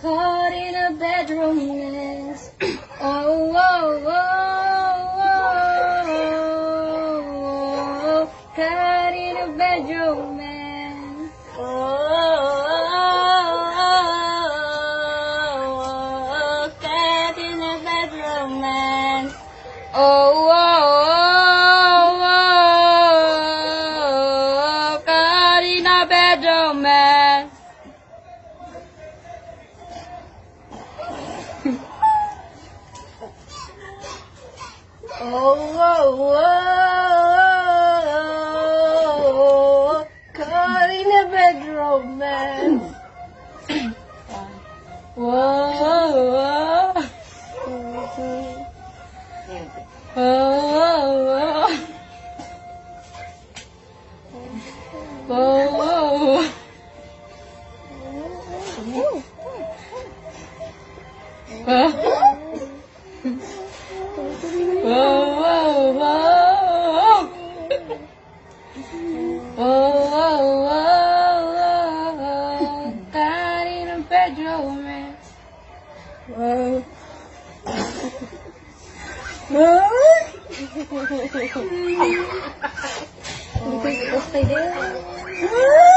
caught in a bedroom mess. Oh, oh, oh, oh, oh, caught in a bedroom mess. Oh, caught in a bedroom mess. Oh, oh, oh, oh caught in a bedroom mess. Oh, whoa, whoa, caught in a bedroom, man. Whoa, whoa, whoa, whoa, whoa. Whoa, whoa, in a bedroom, man. Whoa. Okay din.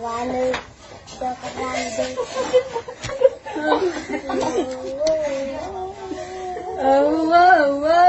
Walu, jangan lagi. Oh, oh, oh.